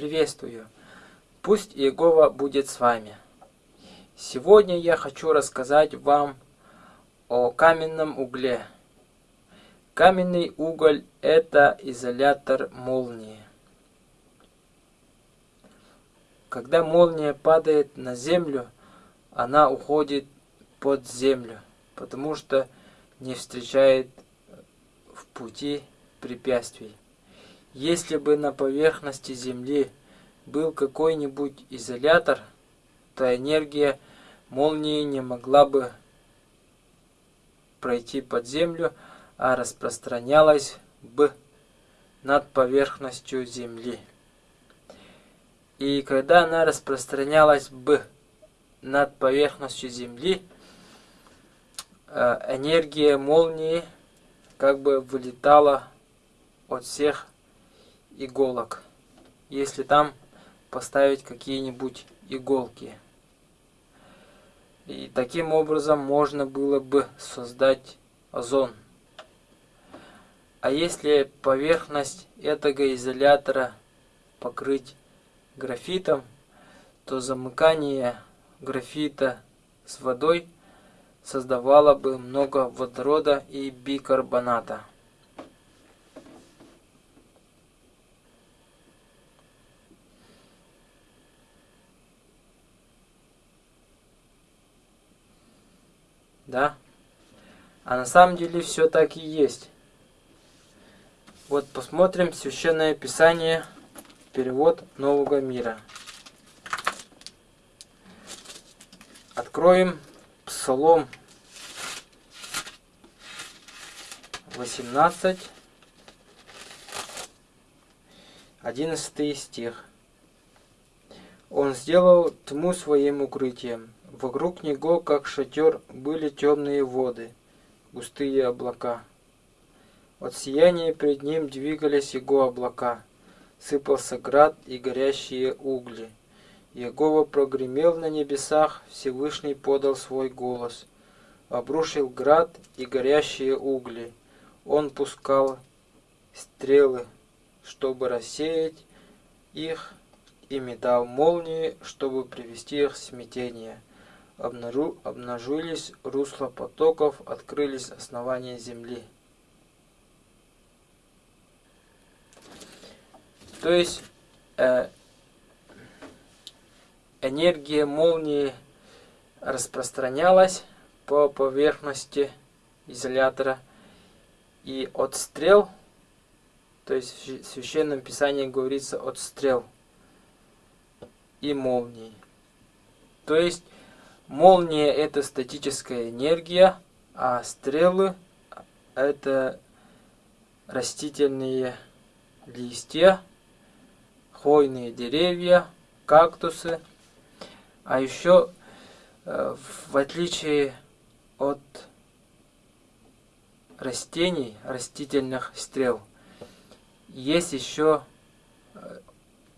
приветствую! Пусть Иегова будет с вами. Сегодня я хочу рассказать вам о каменном угле. Каменный уголь – это изолятор молнии. Когда молния падает на землю, она уходит под землю, потому что не встречает в пути препятствий. Если бы на поверхности Земли был какой-нибудь изолятор, то энергия молнии не могла бы пройти под землю, а распространялась бы над поверхностью Земли. И когда она распространялась бы над поверхностью Земли, э, энергия молнии как бы вылетала от всех иголок, если там поставить какие-нибудь иголки. И таким образом можно было бы создать озон. А если поверхность этого изолятора покрыть графитом, то замыкание графита с водой создавало бы много водорода и бикарбоната. Да? А на самом деле все так и есть. Вот посмотрим Священное Писание, перевод Нового Мира. Откроем Псалом 18, 11 стих. Он сделал тьму своим укрытием, Вокруг него, как шатер, были темные воды, густые облака. От сияния пред ним двигались его облака. Сыпался град и горящие угли. Егова прогремел на небесах, Всевышний подал свой голос. Обрушил град и горящие угли. Он пускал стрелы, чтобы рассеять их, и метал молнии, чтобы привести их в смятение обнару, обнажились русла потоков, открылись основания земли. То есть э, энергия молнии распространялась по поверхности изолятора и от стрел, то есть в Священном Писании говорится от стрел и молний. То есть Молния это статическая энергия, а стрелы это растительные листья, хвойные деревья, кактусы. А еще, э, в отличие от растений, растительных стрел, есть еще э,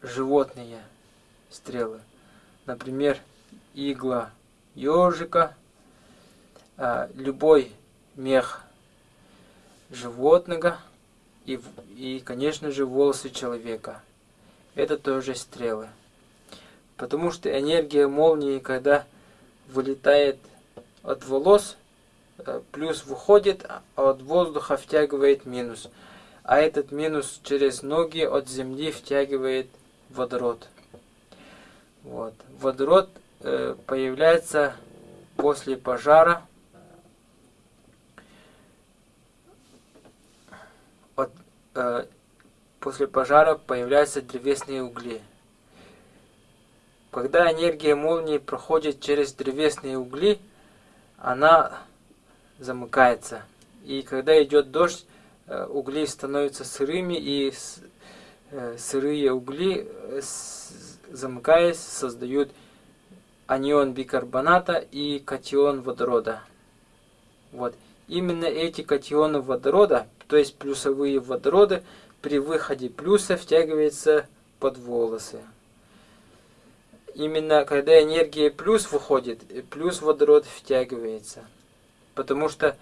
животные стрелы. Например, игла ежика, а, любой мех животного и, и, конечно же, волосы человека. Это тоже стрелы. Потому что энергия молнии, когда вылетает от волос, э, плюс выходит, а от воздуха втягивает минус. А этот минус через ноги от земли втягивает водород. Вот. Водород появляется после пожара от, э, после пожара появляются древесные угли. Когда энергия молнии проходит через древесные угли, она замыкается. И когда идет дождь, э, угли становятся сырыми, и э, сырые угли, замыкаясь, создают анион бикарбоната и катион водорода. Вот. Именно эти катионы водорода, то есть плюсовые водороды, при выходе плюса втягиваются под волосы. Именно когда энергия плюс выходит, плюс водород втягивается. Потому что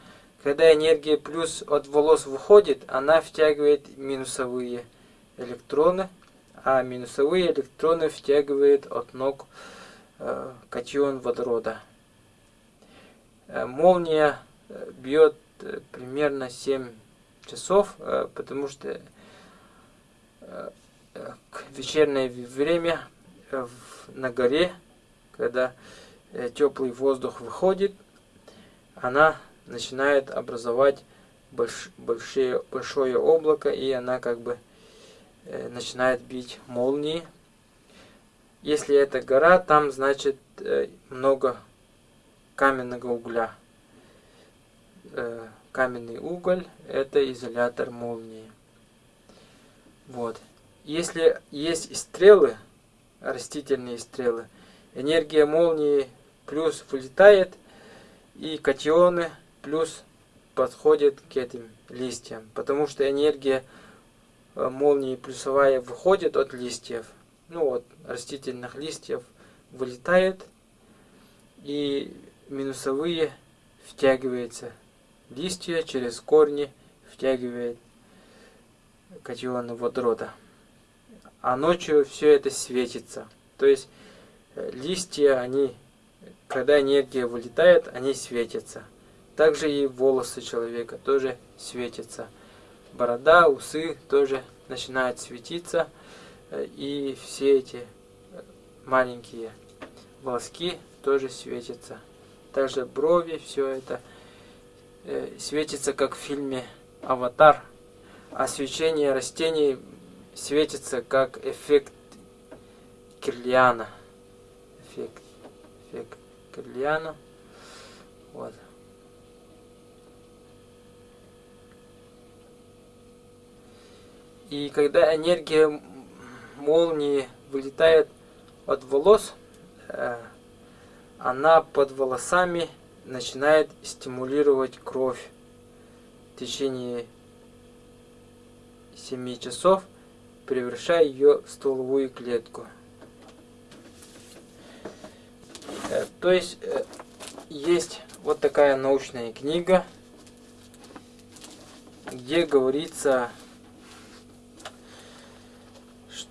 когда энергия плюс от волос выходит, она втягивает минусовые электроны, а минусовые электроны втягивает от ног э, катион водорода. Э, молния э, бьет э, примерно 7 часов, э, потому что э, вечернее время э, на горе, когда э, теплый воздух выходит, она начинает образовать больш, большие, большое облако, и она как бы э, начинает бить молнии. Если это гора, там значит э, много каменного угля. Э, каменный уголь это изолятор молнии. Вот. Если есть стрелы, растительные стрелы, энергия молнии плюс вылетает, и катионы плюс подходит к этим листьям, потому что энергия э, молнии плюсовая выходит от листьев, ну от растительных листьев вылетает, и минусовые втягивается листья через корни втягивает катионы водорода. А ночью все это светится. То есть э, листья, они, когда энергия вылетает, они светятся. Также и волосы человека тоже светятся. Борода, усы тоже начинают светиться. И все эти э, маленькие волоски тоже светятся. Также брови, все это э, светится, как в фильме «Аватар». А свечение растений светится, как эффект Кирлиана. Эффект, эффект Кирлиана. Вот. И когда энергия молнии вылетает от волос, э, она под волосами начинает стимулировать кровь в течение 7 часов, превращая ее в стволовую клетку. Э, то есть э, есть вот такая научная книга, где говорится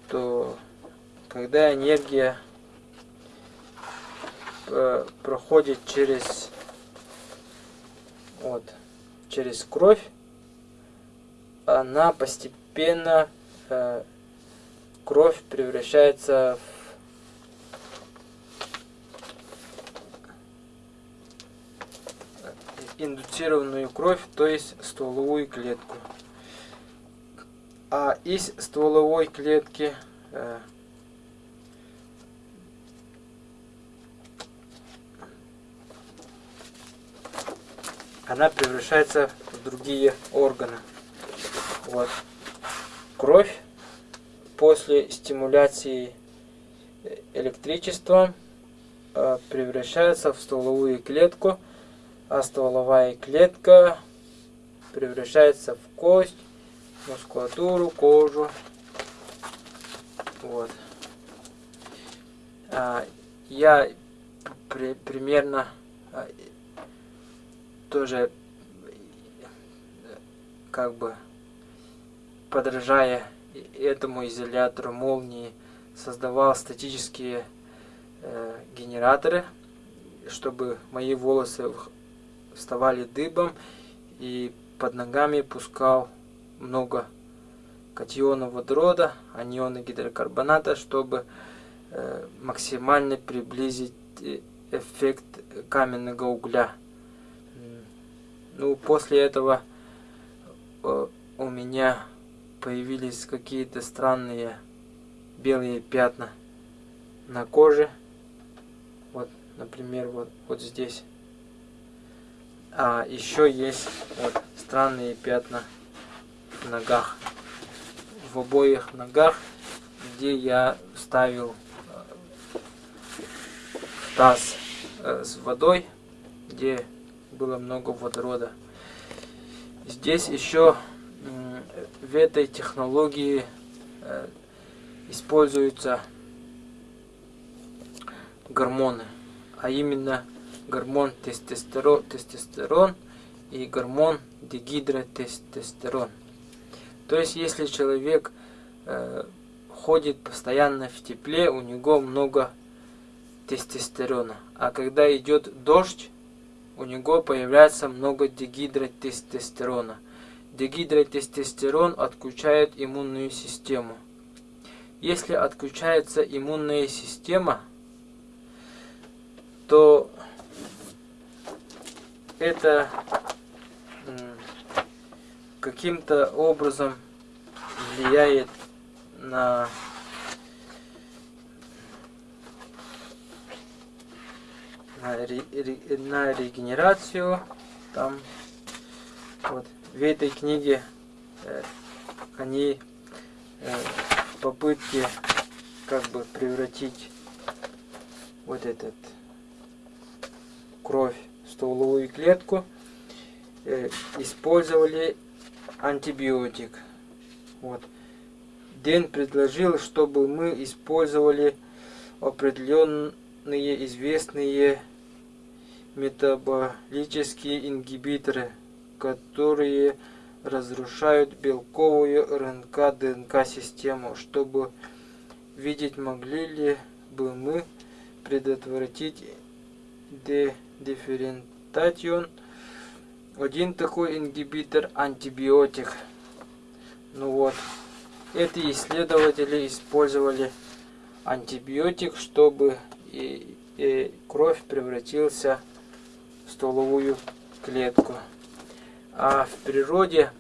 что когда энергия э, проходит через вот через кровь, она постепенно э, кровь превращается в индуцированную кровь, то есть стволовую клетку. А из стволовой клетки э, она превращается в другие органы. Вот. Кровь после стимуляции электричеством э, превращается в стволовую клетку, а стволовая клетка превращается в кость, мускулатуру, кожу. Вот. А, я при, примерно а, тоже как бы подражая этому изолятору молнии создавал статические э, генераторы, чтобы мои волосы вставали дыбом и под ногами пускал много катионов водорода, анионы гидрокарбоната, чтобы э, максимально приблизить э, эффект каменного угля. Ну, после этого э, у меня появились какие-то странные белые пятна на коже. Вот, например, вот, вот здесь. А еще есть вот странные пятна ногах. В обоих ногах, где я ставил э, таз э, с водой, где было много водорода. Здесь еще в этой технологии э, используются гормоны, а именно гормон тестостерон, тестостерон и гормон дегидротестостерон. То есть, если человек э, ходит постоянно в тепле, у него много тестостерона. А когда идет дождь, у него появляется много дегидротестостерона. Дегидротестостерон отключает иммунную систему. Если отключается иммунная система, то это каким-то образом влияет на на, на регенерацию. Там вот в этой книге э, они э, попытки как бы превратить вот этот кровь в стволовую клетку э, использовали антибиотик. Вот. Дэн предложил, чтобы мы использовали определенные известные метаболические ингибиторы, которые разрушают белковую РНК-ДНК систему, чтобы видеть, могли ли бы мы предотвратить дифферентацион. Один такой ингибитор антибиотик. Ну вот, эти исследователи использовали антибиотик, чтобы и, и кровь превратился в стволовую клетку. А в природе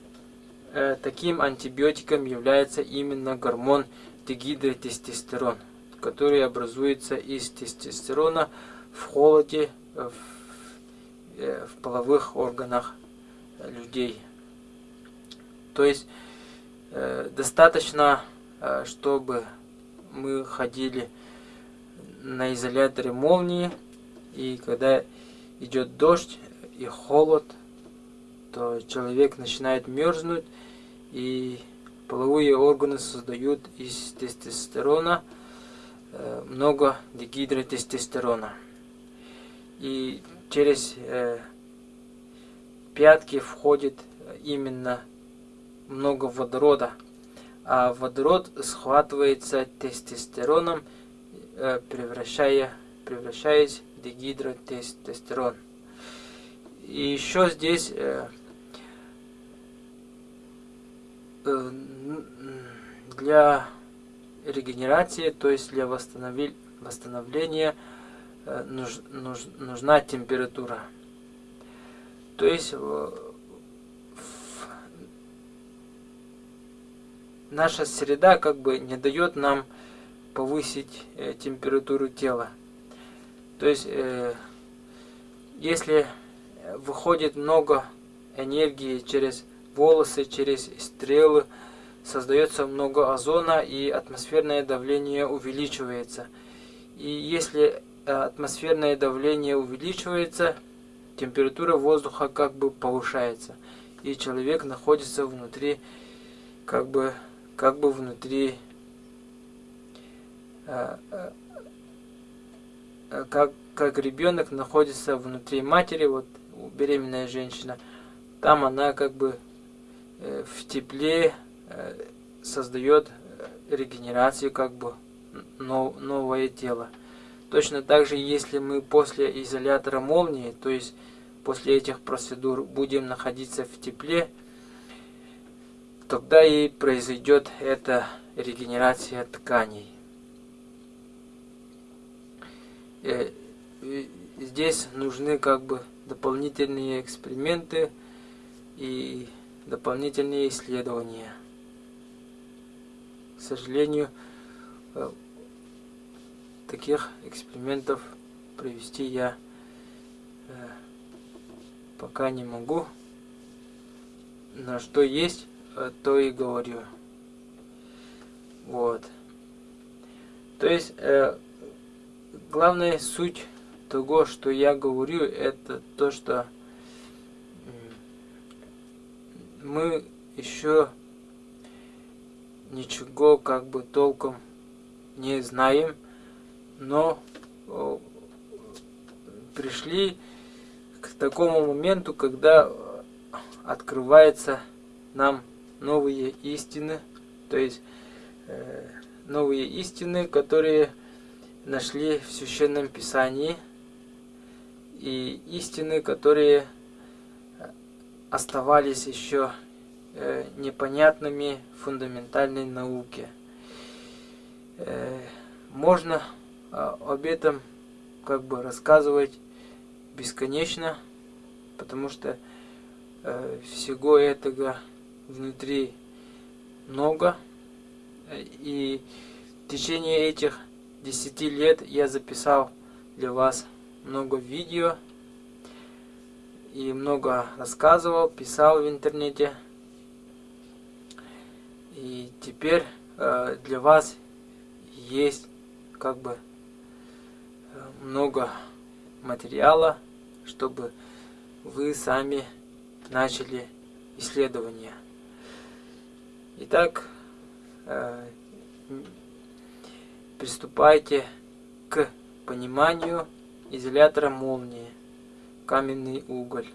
э, таким антибиотиком является именно гормон дегидротестостерон, который образуется из тестостерона в холоде в, в половых органах людей. То есть э, достаточно, э, чтобы мы ходили на изоляторе молнии, и когда идет дождь и холод, то человек начинает мерзнуть, и половые органы создают из тестостерона э, много дегидротестостерона. И через э, пятки входит именно много водорода, а водород схватывается тестостероном Э, превращая, превращаясь в дегидротестостерон. И еще здесь э, э, для регенерации, то есть для восстановления нуж, нуж, нужна температура. То есть наша среда как бы не дает нам повысить э, температуру тела. То есть, э, если выходит много энергии через волосы, через стрелы, создается много озона и атмосферное давление увеличивается. И если э, атмосферное давление увеличивается, температура воздуха как бы повышается. И человек находится внутри, как бы, как бы внутри Э, э, э, как, как ребенок находится внутри матери, вот беременная женщина, там она как бы в тепле создает регенерацию, как бы новое тело. Точно так же, если мы после изолятора молнии, то есть после этих процедур будем находиться в тепле, тогда и произойдет эта регенерация тканей. Э, здесь нужны как бы дополнительные эксперименты и дополнительные исследования. К сожалению, э, таких экспериментов провести я э, пока не могу. На что есть, то и говорю. Вот. То есть, главная суть того, что я говорю, это то, что мы еще ничего как бы толком не знаем, но пришли к такому моменту, когда открывается нам новые истины, то есть э, новые истины, которые нашли в Священном Писании, и истины, которые оставались еще э, непонятными фундаментальной науке. Э, можно э, об этом как бы рассказывать бесконечно, потому что э, всего этого внутри много. И в течение этих 10 лет я записал для вас много видео и много рассказывал, писал в интернете. И теперь э, для вас есть как бы много материала, чтобы вы сами начали исследование. Итак, э, приступайте к пониманию изолятора молнии, каменный уголь.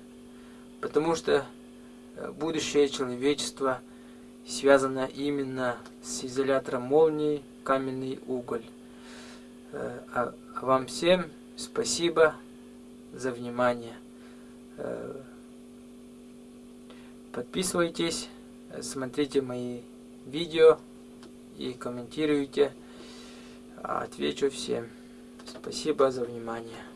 Потому что э, будущее человечества связано именно с изолятором молнии, каменный уголь. Э, а, а вам всем спасибо за внимание. Подписывайтесь, смотрите мои видео и комментируйте. Отвечу всем. Спасибо за внимание.